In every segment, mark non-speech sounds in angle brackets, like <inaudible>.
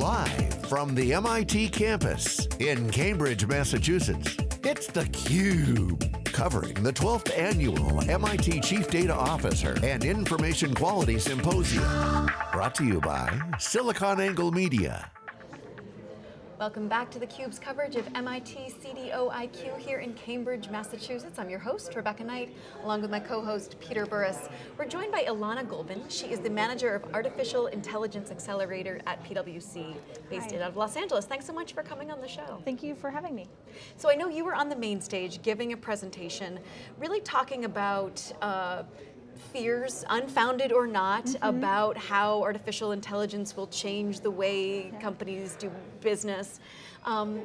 Live from the MIT campus in Cambridge, Massachusetts, it's theCUBE. Covering the 12th annual MIT Chief Data Officer and Information Quality Symposium. Brought to you by SiliconANGLE Media. Welcome back to theCUBE's coverage of MIT CDO-IQ here in Cambridge, Massachusetts. I'm your host, Rebecca Knight, along with my co-host, Peter Burris. We're joined by Ilana Golbin. She is the Manager of Artificial Intelligence Accelerator at PwC, based Hi. out of Los Angeles. Thanks so much for coming on the show. Thank you for having me. So I know you were on the main stage giving a presentation, really talking about uh, fears, unfounded or not, mm -hmm. about how artificial intelligence will change the way yeah. companies do business. Um,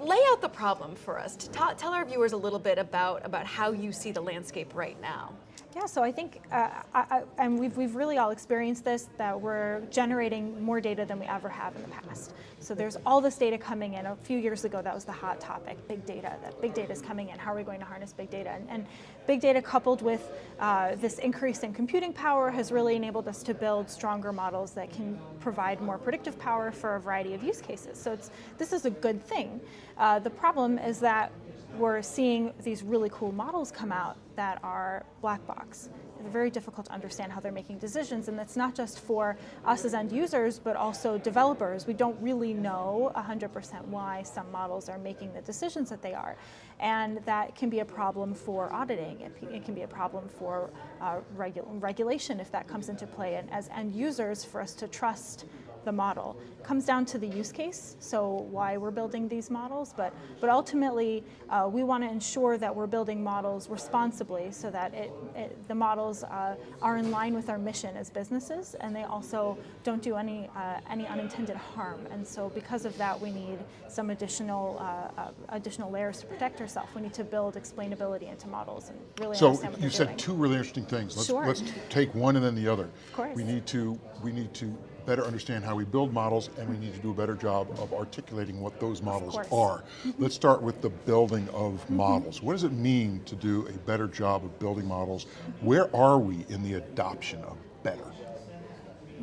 lay out the problem for us. To tell our viewers a little bit about, about how you see the landscape right now. Yeah, so I think, uh, I, I, and we've, we've really all experienced this, that we're generating more data than we ever have in the past. So there's all this data coming in. A few years ago, that was the hot topic, big data, that big data is coming in. How are we going to harness big data? And, and big data coupled with uh, this increase in computing power has really enabled us to build stronger models that can provide more predictive power for a variety of use cases. So it's, this is a good thing. Uh, the problem is that we're seeing these really cool models come out that are black box. Very difficult to understand how they're making decisions, and that's not just for us as end users, but also developers. We don't really know 100% why some models are making the decisions that they are. And that can be a problem for auditing. It, it can be a problem for uh, regu regulation if that comes into play. And as end users, for us to trust the model. It comes down to the use case, so why we're building these models, but, but ultimately uh, we want to ensure that we're building models responsibly so that it, it the models uh, are in line with our mission as businesses and they also don't do any, uh, any unintended harm. And so because of that we need some additional, uh, uh, additional layers to protect ourselves. We need to build explainability into models and really so understand what you said doing. two really interesting things. Let's, sure. let's take one and then the other. Of course. We need to, we need to better understand how we build models and we need to do a better job of articulating what those models are. Let's start with the building of mm -hmm. models. What does it mean to do a better job of building models? Where are we in the adoption of better?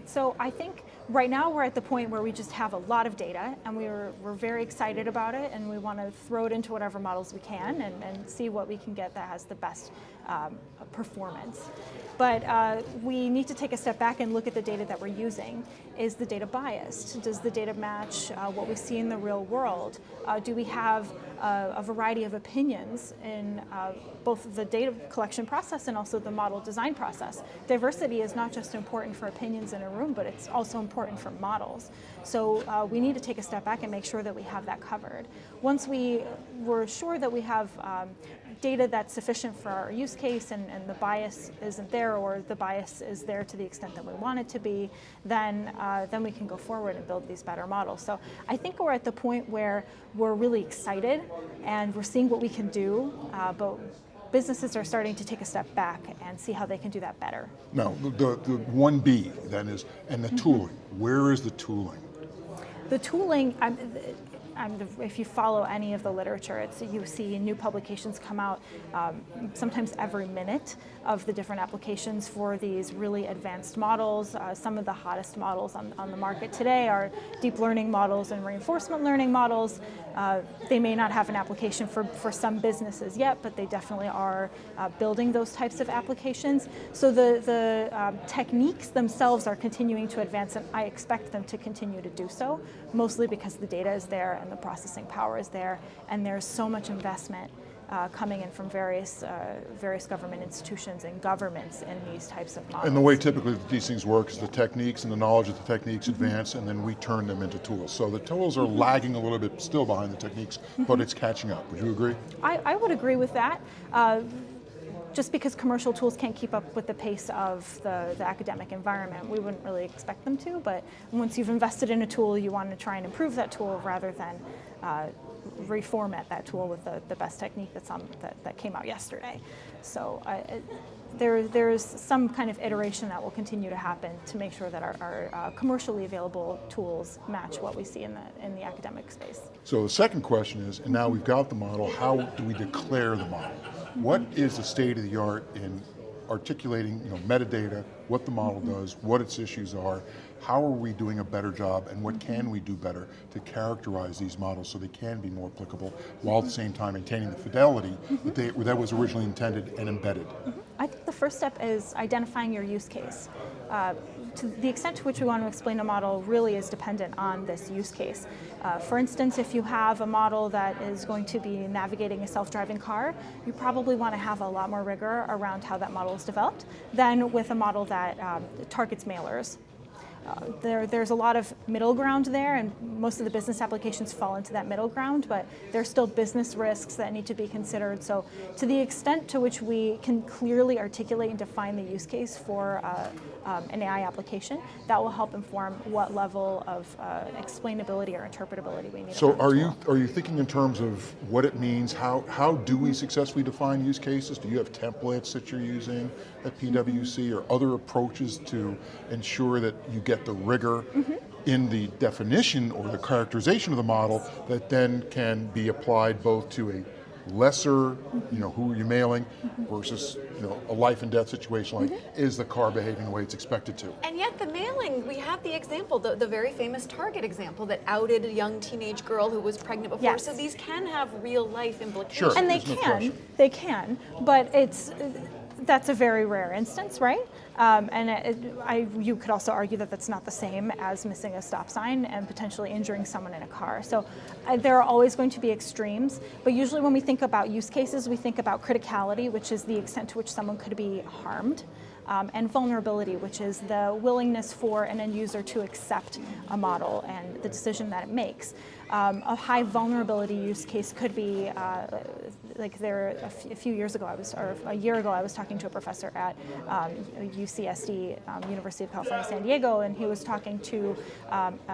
So I think right now we're at the point where we just have a lot of data and we're, we're very excited about it and we want to throw it into whatever models we can and, and see what we can get that has the best um, performance. But uh, we need to take a step back and look at the data that we're using. Is the data biased? Does the data match uh, what we see in the real world? Uh, do we have a variety of opinions in uh, both the data collection process and also the model design process? Diversity is not just important for opinions in a room, but it's also important for models. So uh, we need to take a step back and make sure that we have that covered. Once we were sure that we have um, data that's sufficient for our use case and, and, the bias isn't there or the bias is there to the extent that we want it to be, then, uh, then we can go forward and build these better models. So I think we're at the point where we're really excited and we're seeing what we can do, uh, but businesses are starting to take a step back and see how they can do that better. Now, the, the 1B then is, and the mm-hmm. tooling, mm -hmm. where is the tooling? The tooling, um, if you follow any of the literature, it's, you see new publications come out um, sometimes every minute of the different applications for these really advanced models. Uh, some of the hottest models on, on the market today are deep learning models and reinforcement learning models. Uh, they may not have an application for, for some businesses yet, but they definitely are uh, building those types of applications. So the, the um, techniques themselves are continuing to advance and I expect them to continue to do so, mostly because the data is there and the processing power is there and there's so much investment uh, coming in from various uh, various government institutions and governments in these types of models. And the way typically these things work is the techniques and the knowledge of the techniques mm -hmm. advance and then we turn them into tools. So the tools are mm -hmm. lagging a little bit still behind the techniques, mm -hmm. but it's catching up. Would you agree? I, I would agree with that. Uh, just because commercial tools can't keep up with the pace of the, the, academic environment. We wouldn't really expect them to, but once you've invested in a tool, you want to try and improve that tool rather than uh, reformat that tool with the, the best technique that's on, that, that came out yesterday. So uh, there, there's some kind of iteration that will continue to happen to make sure that our, our uh, commercially available tools match what we see in the, in the academic space. So the second question is, and now we've got the model, how do we declare the model? What is the state of the art in articulating you know, metadata, what the model does, what its issues are, how are we doing a better job and what can we do better to characterize these models so they can be more applicable while at the same time maintaining the fidelity that, they, that was originally intended and embedded? I think the first step is identifying your use case. Uh, to the extent to which we want to explain a model really is dependent on this use case. Uh, for instance, if you have a model that is going to be navigating a self-driving car, you probably want to have a lot more rigor around how that model is developed than with a model that um, targets mailers uh, there, there's a lot of middle ground there, and most of the business applications fall into that middle ground, but there's still business risks that need to be considered. So to the extent to which we can clearly articulate and define the use case for uh, um, an AI application, that will help inform what level of uh, explainability or interpretability we need. So are you, are you thinking in terms of what it means, how, how do we successfully define use cases? Do you have templates that you're using at PwC or other approaches to ensure that you get the rigor mm -hmm. in the definition or the characterization of the model that then can be applied both to a lesser, you know, who are you mailing versus, you know, a life and death situation like, mm -hmm. is the car behaving the way it's expected to? And yet the mailing, we have the example, the, the very famous Target example that outed a young teenage girl who was pregnant before, yes. so these can have real life implications. Sure, and they can, no they can, but it's, that's a very rare instance, right? Um, and it, I, you could also argue that that's not the same as missing a stop sign and potentially injuring someone in a car. So uh, there are always going to be extremes, but usually when we think about use cases, we think about criticality, which is the extent to which someone could be harmed um, and vulnerability, which is the willingness for an end user to accept a model and the decision that it makes. Um, a high vulnerability use case could be, uh, like there, a, few years ago, I was, or a year ago, I was talking to a professor at um, UCSD, um, University of California, San Diego, and he was talking to um, a,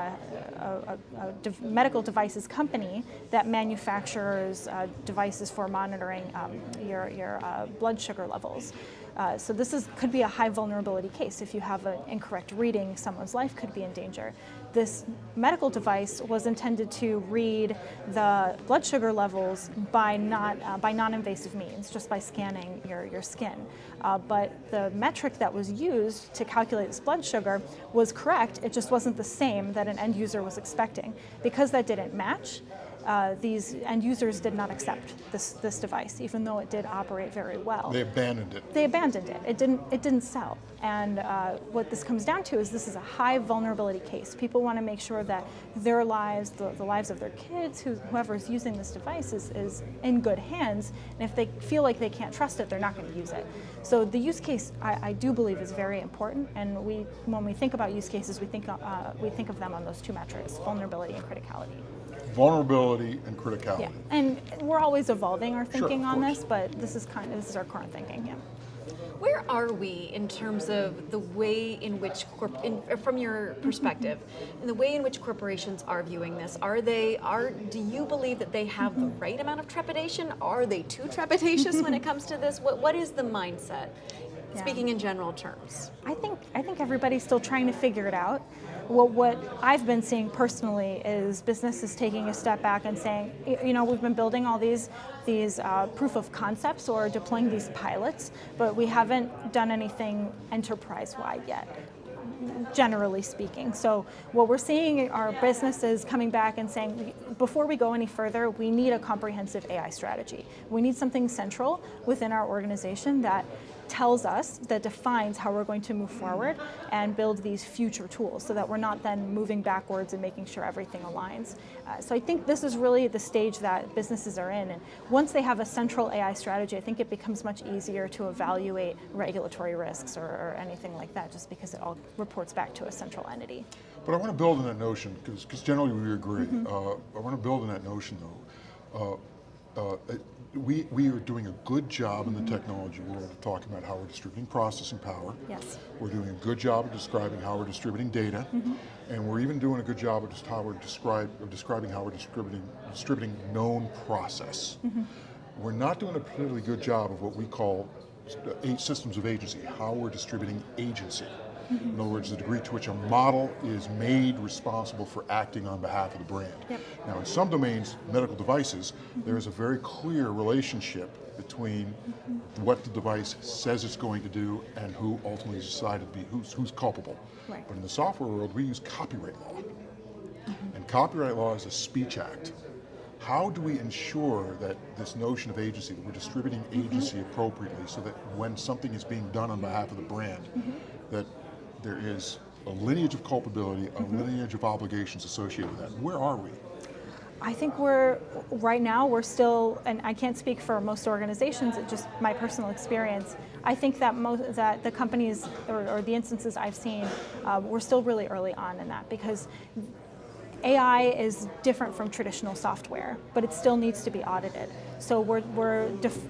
a, a de medical devices company that manufactures uh, devices for monitoring um, your, your uh, blood sugar levels. Uh, so this is, could be a high vulnerability case. If you have an incorrect reading, someone's life could be in danger. This medical device was intended to read the blood sugar levels by, not, uh, by non-invasive means, just by scanning your, your skin. Uh, but the metric that was used to calculate this blood sugar was correct, it just wasn't the same that an end user was expecting. Because that didn't match, uh, these end users did not accept this, this device, even though it did operate very well. They abandoned it. They abandoned it. It didn't, it didn't sell. And uh, what this comes down to is this is a high vulnerability case. People want to make sure that their lives, the, the lives of their kids, who, whoever's using this device is, is in good hands. And if they feel like they can't trust it, they're not going to use it. So the use case, I, I, do believe, is very important. And we, when we think about use cases, we think, uh, we think of them on those two metrics, vulnerability and criticality vulnerability and criticality. Yeah, and we're always evolving our thinking sure, on this, but this is kind of this is our current thinking. Yeah. Where are we in terms of the way in which, in, from your perspective, in the way in which corporations are viewing this? Are they, are, do you believe that they have the right amount of trepidation? Are they too trepidatious when it <laughs> comes to this? What, what is the mindset? Yeah. Speaking in general terms. I think, I think everybody's still trying to figure it out. What I've been seeing personally is businesses taking a step back and saying, you know, we've been building all these these uh, proof of concepts or deploying these pilots, but we haven't done anything enterprise-wide yet generally speaking. So what we're seeing are businesses coming back and saying, before we go any further, we need a comprehensive AI strategy. We need something central within our organization that tells us, that defines how we're going to move forward and build these future tools so that we're not then moving backwards and making sure everything aligns. Uh, so I think this is really the stage that businesses are in. And once they have a central AI strategy, I think it becomes much easier to evaluate regulatory risks or, or anything like that, just because it all reports back to a central entity. But I want to build on that notion, because generally we agree. Mm -hmm. uh, I want to build on that notion though. Uh, uh, we, we are doing a good job in the technology world of talking about how we're distributing processing power. Yes. We're doing a good job of describing how we're distributing data. Mm -hmm. And we're even doing a good job of just how we're describe, of describing how we're distributing, distributing known process. Mm -hmm. We're not doing a particularly good job of what we call systems of agency, how we're distributing agency. In other words, the degree to which a model is made responsible for acting on behalf of the brand. Yep. Now in some domains, medical devices, there is a very clear relationship between what the device says it's going to do and who ultimately is decided to be, who's, who's culpable. Right. But in the software world, we use copyright law. And copyright law is a speech act. How do we ensure that this notion of agency, that we're distributing mm-hmm. agency appropriately so that when something is being done on behalf of the brand, mm-hmm. that there is a lineage of culpability, a lineage of obligations associated with that? Where are we? I think we're, right now, we're still, and I can't speak for most organizations, it's just my personal experience. I think that most, that the companies, or, or the instances I've seen, uh, we're still really early on in that because AI is different from traditional software, but it still needs to be audited. So we're, we're,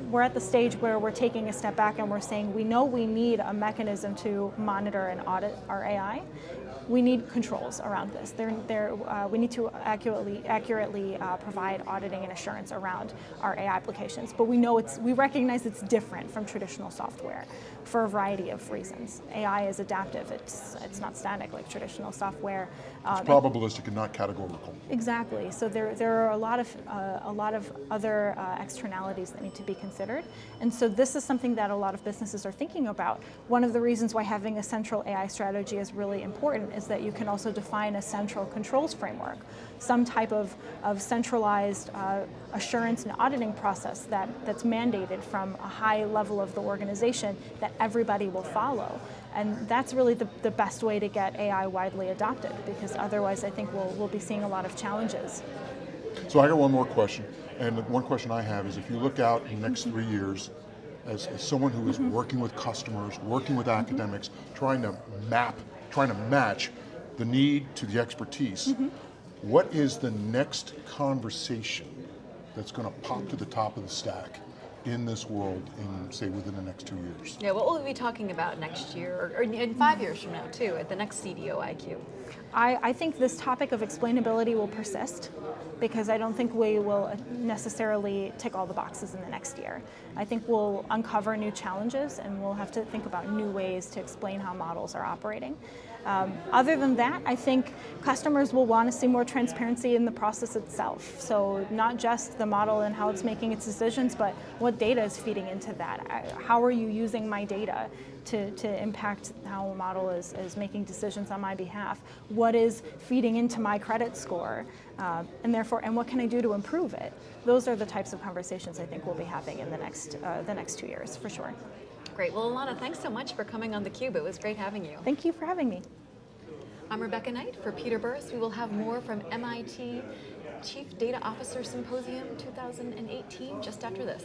we're at the stage where we're taking a step back and we're saying we know we need a mechanism to monitor and audit our AI. We need controls around this. They're, they're, uh, we need to accurately, accurately uh, provide auditing and assurance around our AI applications. But we know it's, we recognize it's different from traditional software for a variety of reasons. AI is adaptive. It's, it's not static like traditional software. Um, It's probabilistic and not categorical. Exactly. So there, there are a lot of uh, a lot of other uh, externalities that need to be considered, and so this is something that a lot of businesses are thinking about. One of the reasons why having a central AI strategy is really important is that you can also define a central controls framework, some type of of centralized uh, assurance and auditing process that that's mandated from a high level of the organization that everybody will follow. And that's really the, the best way to get AI widely adopted because otherwise I think we'll, we'll be seeing a lot of challenges. So I got one more question, and the one question I have is if you look out in the next three mm-hmm. years, as, as someone who is mm-hmm. working with customers, working with mm-hmm. academics, trying to map, trying to match the need to the expertise, what is the next conversation that's going to pop to the top of the stack in this world in, say, within the next two years? Yeah, what will we be talking about next year, or, or in five years from now too, at the next CDO IQ? I, I think this topic of explainability will persist because I don't think we will necessarily tick all the boxes in the next year. I think we'll uncover new challenges and we'll have to think about new ways to explain how models are operating. Um, other than that, I think customers will want to see more transparency in the process itself. So not just the model and how it's making its decisions, but what data is feeding into that. How are you using my data to, to impact how a model is, is making decisions on my behalf? What is feeding into my credit score? Uh, and therefore, and what can I do to improve it? Those are the types of conversations I think we'll be having in the next, uh, the next two years, for sure. Great. Well, Alana, thanks so much for coming on theCUBE. It was great having you. Thank you for having me. I'm Rebecca Knight for Peter Burris. We will have more from MIT Chief Data Officer Symposium 2018 just after this.